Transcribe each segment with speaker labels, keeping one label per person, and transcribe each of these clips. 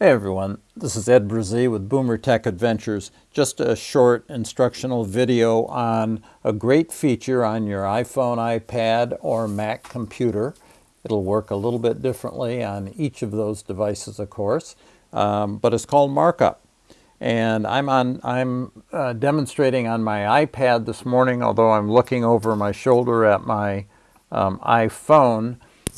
Speaker 1: Hey everyone, this is Ed Brzee with Boomer Tech Adventures. Just a short instructional video on a great feature on your iPhone, iPad, or Mac computer. It'll work a little bit differently on each of those devices, of course, um, but it's called Markup. And I'm, on, I'm uh, demonstrating on my iPad this morning, although I'm looking over my shoulder at my um, iPhone.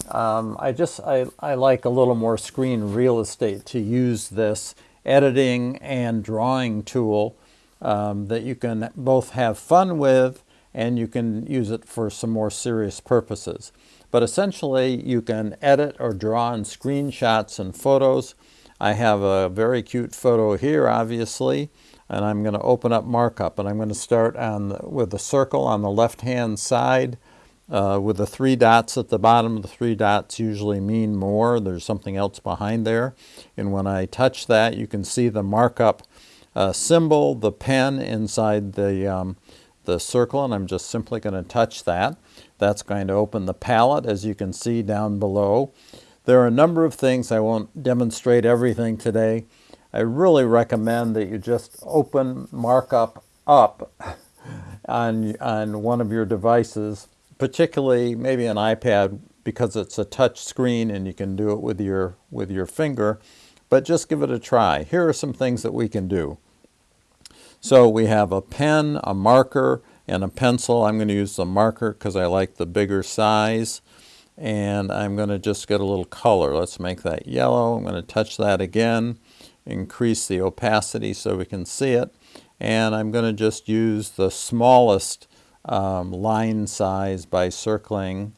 Speaker 1: Um, I just, I, I like a little more screen real estate to use this editing and drawing tool um, that you can both have fun with and you can use it for some more serious purposes. But essentially you can edit or draw in screenshots and photos. I have a very cute photo here obviously and I'm going to open up markup and I'm going to start on the, with the circle on the left hand side uh, with the three dots at the bottom, the three dots usually mean more. There's something else behind there. And when I touch that, you can see the markup uh, symbol, the pen inside the, um, the circle, and I'm just simply going to touch that. That's going to open the palette, as you can see down below. There are a number of things. I won't demonstrate everything today. I really recommend that you just open markup up on, on one of your devices particularly maybe an iPad because it's a touch screen and you can do it with your, with your finger, but just give it a try. Here are some things that we can do. So we have a pen, a marker, and a pencil. I'm going to use the marker because I like the bigger size. And I'm going to just get a little color. Let's make that yellow. I'm going to touch that again, increase the opacity so we can see it. And I'm going to just use the smallest um, line size by circling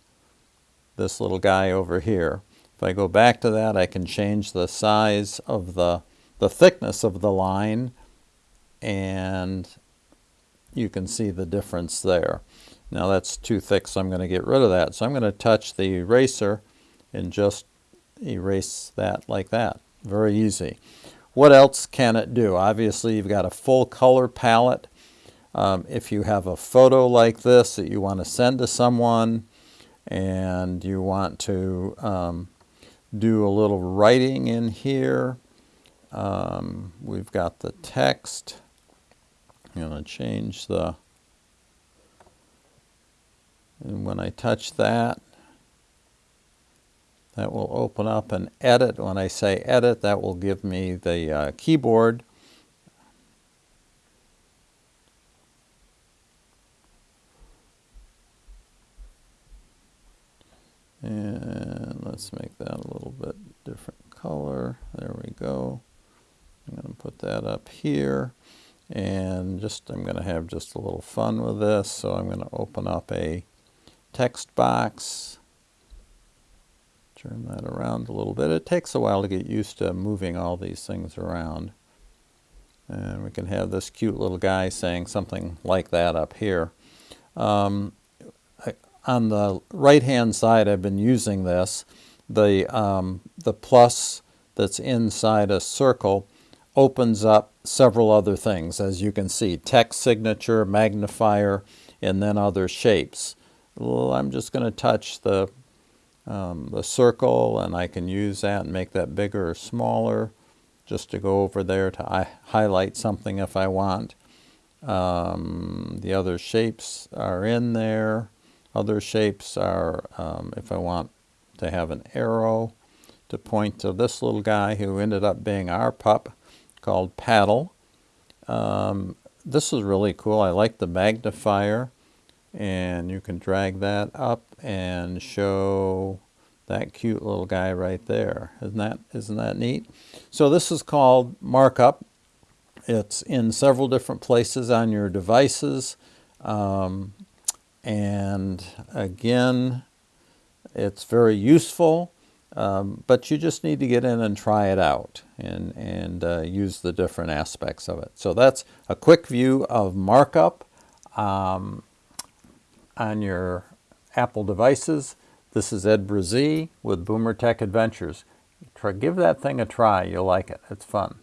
Speaker 1: this little guy over here. If I go back to that, I can change the size of the, the thickness of the line, and you can see the difference there. Now that's too thick, so I'm going to get rid of that. So I'm going to touch the eraser and just erase that like that. Very easy. What else can it do? Obviously, you've got a full color palette. Um, if you have a photo like this that you want to send to someone and you want to um, do a little writing in here, um, we've got the text. I'm going to change the, and when I touch that, that will open up and edit. When I say edit, that will give me the uh, keyboard let's make that a little bit different color. There we go. I'm going to put that up here. And just I'm going to have just a little fun with this. So I'm going to open up a text box. Turn that around a little bit. It takes a while to get used to moving all these things around. And we can have this cute little guy saying something like that up here. Um, on the right hand side I've been using this the um, the plus that's inside a circle opens up several other things as you can see text signature magnifier and then other shapes. Well, I'm just going to touch the um, the circle and I can use that and make that bigger or smaller just to go over there to highlight something if I want. Um, the other shapes are in there other shapes are, um, if I want to have an arrow to point to this little guy who ended up being our pup called Paddle. Um, this is really cool. I like the magnifier and you can drag that up and show that cute little guy right there. Isn't that, isn't that neat? So this is called Markup. It's in several different places on your devices. Um, and again, it's very useful, um, but you just need to get in and try it out and, and uh, use the different aspects of it. So that's a quick view of markup um, on your Apple devices. This is Ed Brzee with Boomer Tech Adventures. Try, give that thing a try. You'll like it. It's fun.